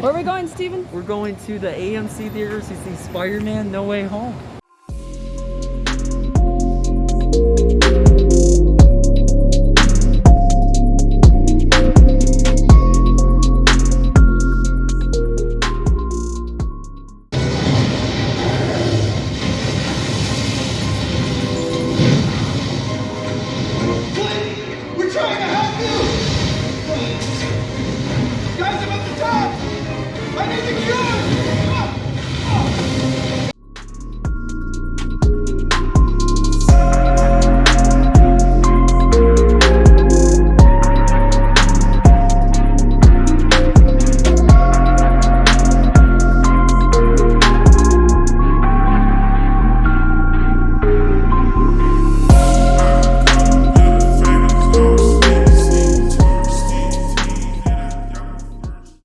Where are we going, Steven? We're going to the AMC theaters to see Spider-Man No Way Home. We're trying to help you! Guys, I'm at the top!